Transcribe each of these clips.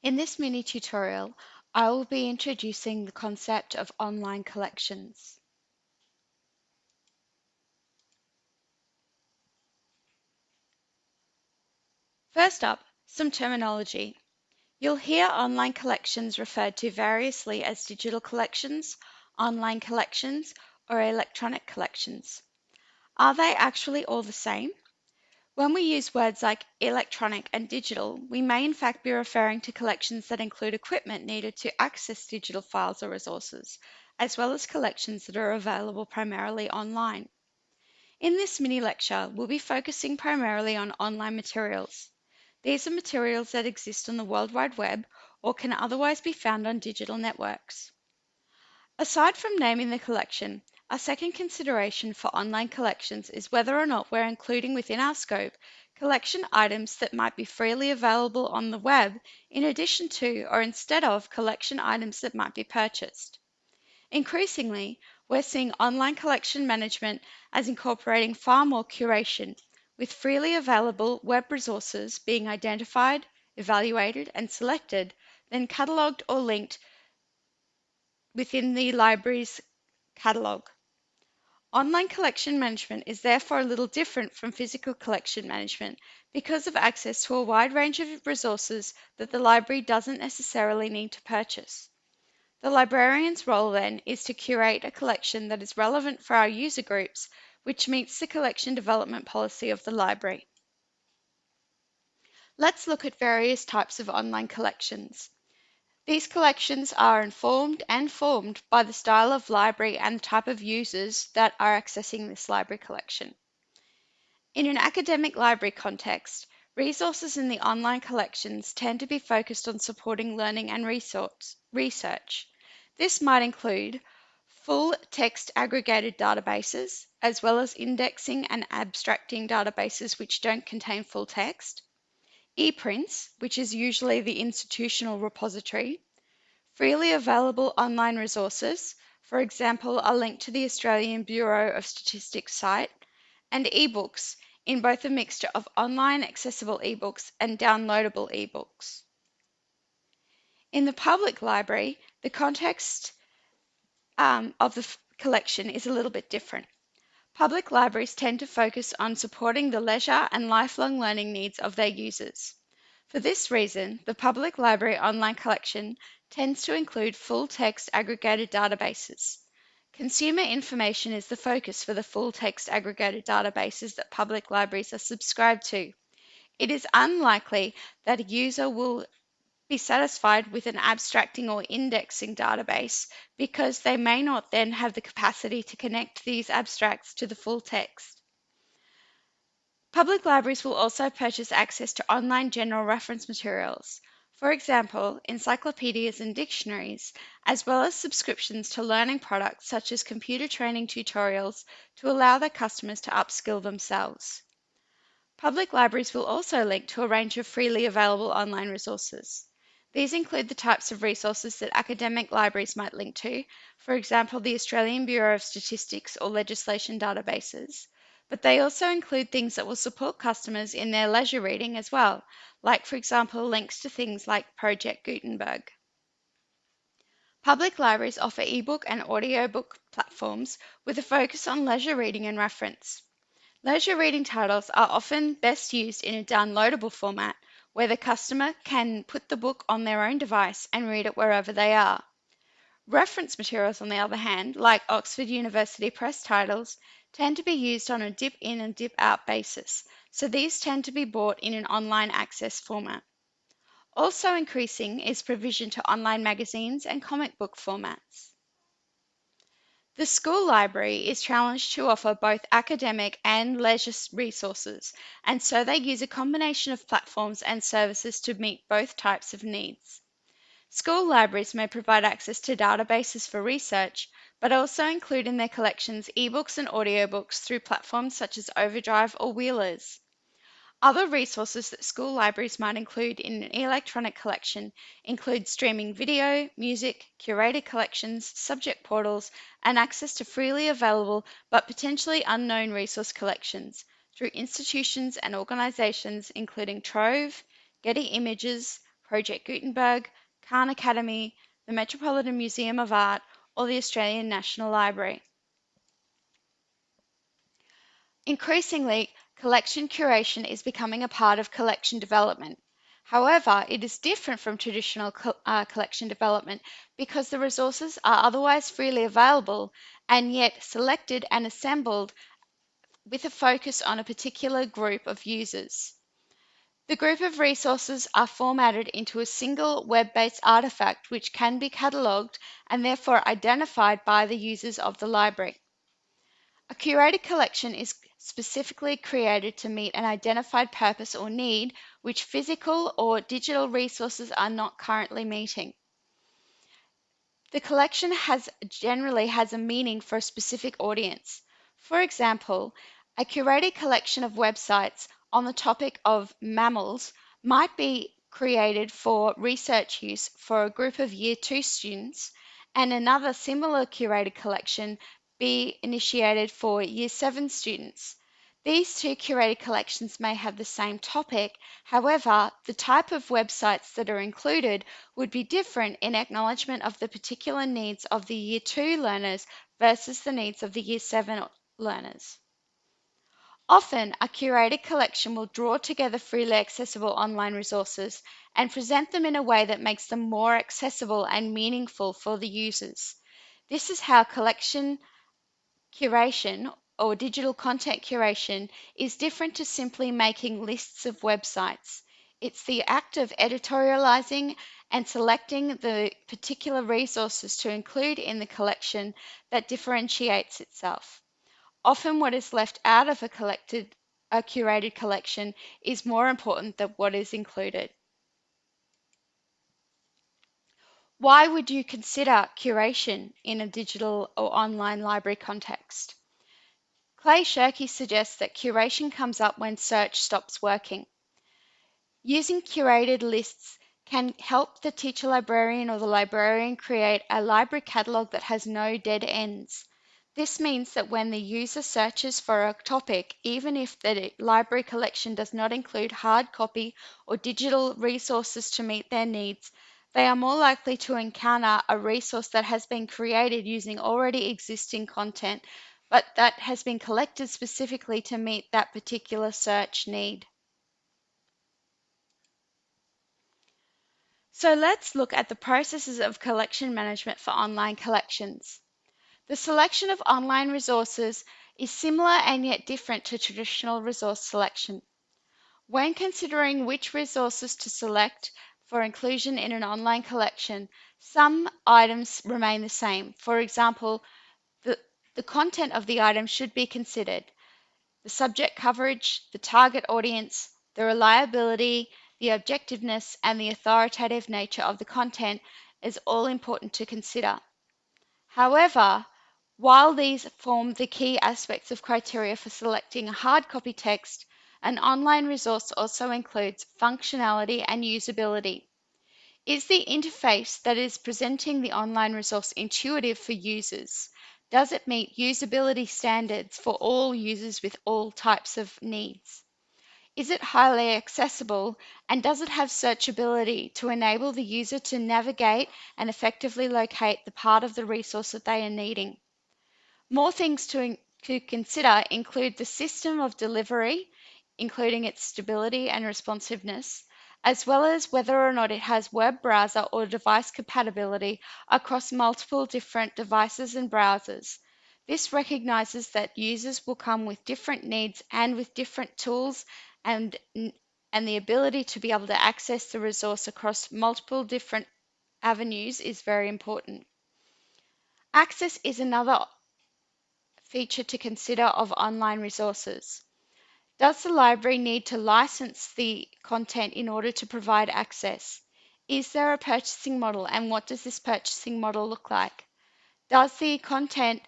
In this mini tutorial, I will be introducing the concept of online collections. First up, some terminology. You'll hear online collections referred to variously as digital collections, online collections, or electronic collections. Are they actually all the same? When we use words like electronic and digital, we may in fact be referring to collections that include equipment needed to access digital files or resources, as well as collections that are available primarily online. In this mini lecture, we'll be focusing primarily on online materials. These are materials that exist on the World Wide Web or can otherwise be found on digital networks. Aside from naming the collection, our second consideration for online collections is whether or not we're including within our scope collection items that might be freely available on the web in addition to or instead of collection items that might be purchased. Increasingly, we're seeing online collection management as incorporating far more curation, with freely available web resources being identified, evaluated, and selected, then catalogued or linked within the library's catalogue. Online collection management is therefore a little different from physical collection management because of access to a wide range of resources that the library doesn't necessarily need to purchase. The librarian's role then is to curate a collection that is relevant for our user groups, which meets the collection development policy of the library. Let's look at various types of online collections. These collections are informed and formed by the style of library and the type of users that are accessing this library collection. In an academic library context, resources in the online collections tend to be focused on supporting learning and research. This might include full text aggregated databases, as well as indexing and abstracting databases which don't contain full text, ePrints, which is usually the institutional repository, freely available online resources, for example, a link to the Australian Bureau of Statistics site, and ebooks in both a mixture of online accessible ebooks and downloadable ebooks. In the public library, the context um, of the collection is a little bit different. Public libraries tend to focus on supporting the leisure and lifelong learning needs of their users. For this reason, the Public Library Online Collection tends to include full-text aggregated databases. Consumer information is the focus for the full-text aggregated databases that public libraries are subscribed to. It is unlikely that a user will be satisfied with an abstracting or indexing database because they may not then have the capacity to connect these abstracts to the full text. Public libraries will also purchase access to online general reference materials, for example, encyclopedias and dictionaries, as well as subscriptions to learning products such as computer training tutorials to allow their customers to upskill themselves. Public libraries will also link to a range of freely available online resources. These include the types of resources that academic libraries might link to, for example, the Australian Bureau of Statistics or legislation databases, but they also include things that will support customers in their leisure reading as well, like, for example, links to things like Project Gutenberg. Public libraries offer ebook and audiobook platforms with a focus on leisure reading and reference. Leisure reading titles are often best used in a downloadable format where the customer can put the book on their own device and read it wherever they are. Reference materials, on the other hand, like Oxford University Press titles, tend to be used on a dip in and dip out basis, so these tend to be bought in an online access format. Also increasing is provision to online magazines and comic book formats. The school library is challenged to offer both academic and leisure resources, and so they use a combination of platforms and services to meet both types of needs. School libraries may provide access to databases for research, but also include in their collections ebooks and audiobooks through platforms such as Overdrive or Wheelers. Other resources that school libraries might include in an electronic collection include streaming video, music, curated collections, subject portals, and access to freely available but potentially unknown resource collections through institutions and organisations including Trove, Getty Images, Project Gutenberg, Khan Academy, the Metropolitan Museum of Art, or the Australian National Library. Increasingly, collection curation is becoming a part of collection development. However, it is different from traditional co uh, collection development because the resources are otherwise freely available and yet selected and assembled with a focus on a particular group of users. The group of resources are formatted into a single web-based artifact which can be catalogued and therefore identified by the users of the library. A curated collection is specifically created to meet an identified purpose or need which physical or digital resources are not currently meeting. The collection has generally has a meaning for a specific audience. For example, a curated collection of websites on the topic of mammals might be created for research use for a group of Year 2 students and another similar curated collection be initiated for Year 7 students. These two curated collections may have the same topic, however, the type of websites that are included would be different in acknowledgement of the particular needs of the Year 2 learners versus the needs of the Year 7 learners. Often, a curated collection will draw together freely accessible online resources and present them in a way that makes them more accessible and meaningful for the users. This is how collection curation or digital content curation is different to simply making lists of websites. It's the act of editorializing and selecting the particular resources to include in the collection that differentiates itself. Often what is left out of a collected, a curated collection is more important than what is included. Why would you consider curation in a digital or online library context? Clay Shirky suggests that curation comes up when search stops working. Using curated lists can help the teacher librarian or the librarian create a library catalog that has no dead ends. This means that when the user searches for a topic, even if the library collection does not include hard copy or digital resources to meet their needs, they are more likely to encounter a resource that has been created using already existing content, but that has been collected specifically to meet that particular search need. So let's look at the processes of collection management for online collections. The selection of online resources is similar and yet different to traditional resource selection. When considering which resources to select for inclusion in an online collection, some items remain the same. For example, the, the content of the item should be considered. The subject coverage, the target audience, the reliability, the objectiveness, and the authoritative nature of the content is all important to consider. However, while these form the key aspects of criteria for selecting a hard copy text, an online resource also includes functionality and usability. Is the interface that is presenting the online resource intuitive for users? Does it meet usability standards for all users with all types of needs? Is it highly accessible and does it have searchability to enable the user to navigate and effectively locate the part of the resource that they are needing? More things to, to consider include the system of delivery, including its stability and responsiveness, as well as whether or not it has web browser or device compatibility across multiple different devices and browsers. This recognizes that users will come with different needs and with different tools and, and the ability to be able to access the resource across multiple different avenues is very important. Access is another feature to consider of online resources. Does the library need to license the content in order to provide access? Is there a purchasing model and what does this purchasing model look like? Does the content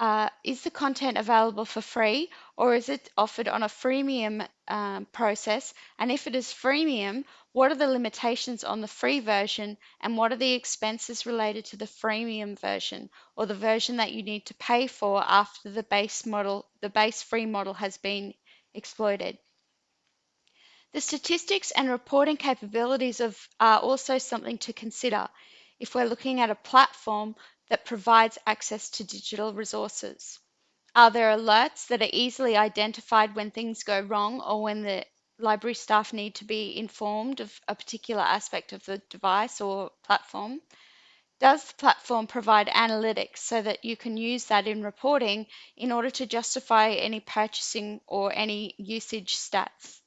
uh, is the content available for free or is it offered on a freemium um, process? And if it is freemium, what are the limitations on the free version and what are the expenses related to the freemium version or the version that you need to pay for after the base model, the base free model has been exploited? The statistics and reporting capabilities of are also something to consider if we're looking at a platform that provides access to digital resources. Are there alerts that are easily identified when things go wrong or when the library staff need to be informed of a particular aspect of the device or platform? Does the platform provide analytics so that you can use that in reporting in order to justify any purchasing or any usage stats?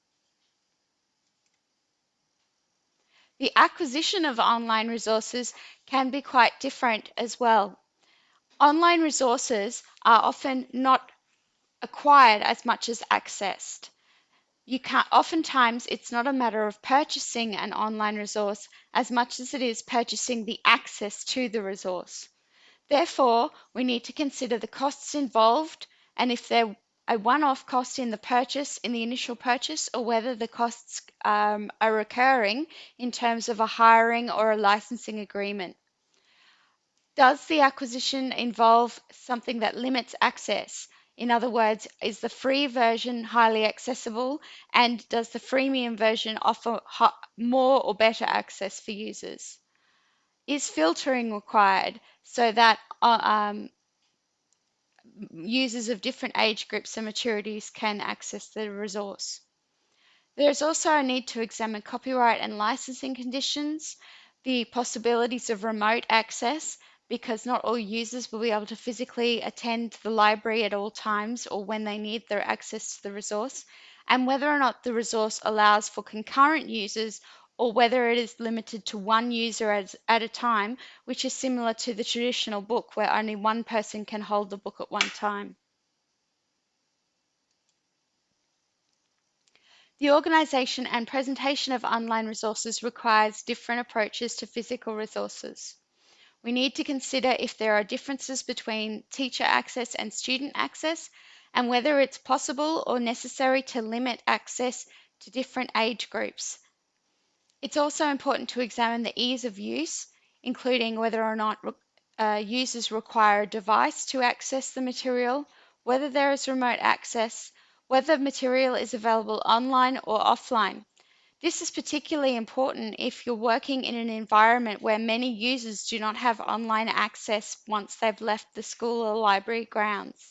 The acquisition of online resources can be quite different as well. Online resources are often not acquired as much as accessed. You can't, oftentimes it's not a matter of purchasing an online resource as much as it is purchasing the access to the resource. Therefore, we need to consider the costs involved and if they're a one-off cost in the purchase, in the initial purchase, or whether the costs um, are recurring in terms of a hiring or a licensing agreement. Does the acquisition involve something that limits access? In other words, is the free version highly accessible and does the freemium version offer more or better access for users? Is filtering required so that uh, um, users of different age groups and maturities can access the resource. There is also a need to examine copyright and licensing conditions, the possibilities of remote access, because not all users will be able to physically attend the library at all times or when they need their access to the resource, and whether or not the resource allows for concurrent users or whether it is limited to one user as, at a time, which is similar to the traditional book where only one person can hold the book at one time. The organisation and presentation of online resources requires different approaches to physical resources. We need to consider if there are differences between teacher access and student access and whether it's possible or necessary to limit access to different age groups it's also important to examine the ease of use, including whether or not uh, users require a device to access the material, whether there is remote access, whether material is available online or offline. This is particularly important if you're working in an environment where many users do not have online access once they've left the school or library grounds.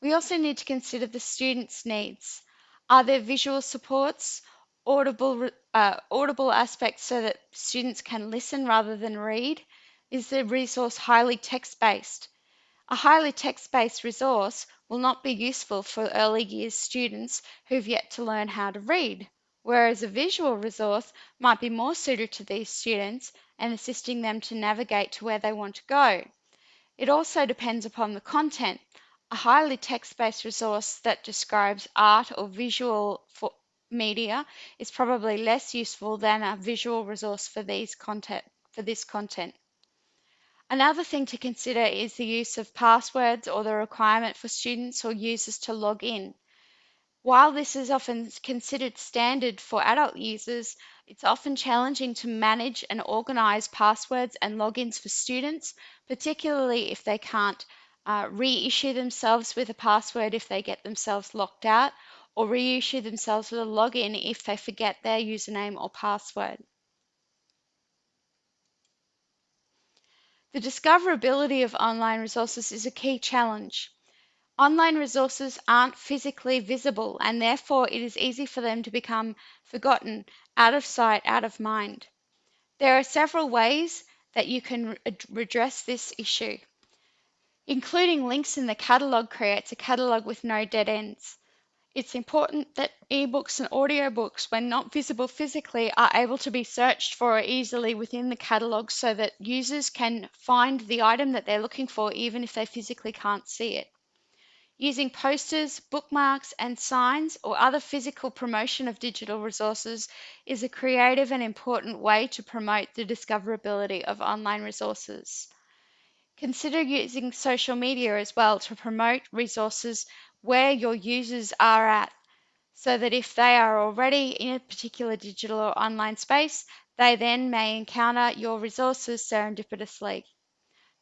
We also need to consider the students' needs. Are there visual supports audible, uh, audible aspects so that students can listen rather than read? Is the resource highly text-based? A highly text-based resource will not be useful for early years students who've yet to learn how to read, whereas a visual resource might be more suited to these students and assisting them to navigate to where they want to go. It also depends upon the content. A highly text-based resource that describes art or visual for, media is probably less useful than a visual resource for these content for this content. Another thing to consider is the use of passwords or the requirement for students or users to log in. While this is often considered standard for adult users, it's often challenging to manage and organize passwords and logins for students, particularly if they can't uh, reissue themselves with a password if they get themselves locked out or reissue themselves with a login if they forget their username or password. The discoverability of online resources is a key challenge. Online resources aren't physically visible and therefore it is easy for them to become forgotten, out of sight, out of mind. There are several ways that you can redress this issue. Including links in the catalogue creates a catalogue with no dead ends. It's important that ebooks and audiobooks, when not visible physically, are able to be searched for easily within the catalogue so that users can find the item that they're looking for even if they physically can't see it. Using posters, bookmarks, and signs or other physical promotion of digital resources is a creative and important way to promote the discoverability of online resources. Consider using social media as well to promote resources where your users are at so that if they are already in a particular digital or online space, they then may encounter your resources serendipitously.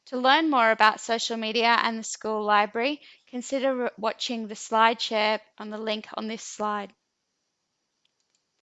To learn more about social media and the school library, consider watching the slide share on the link on this slide.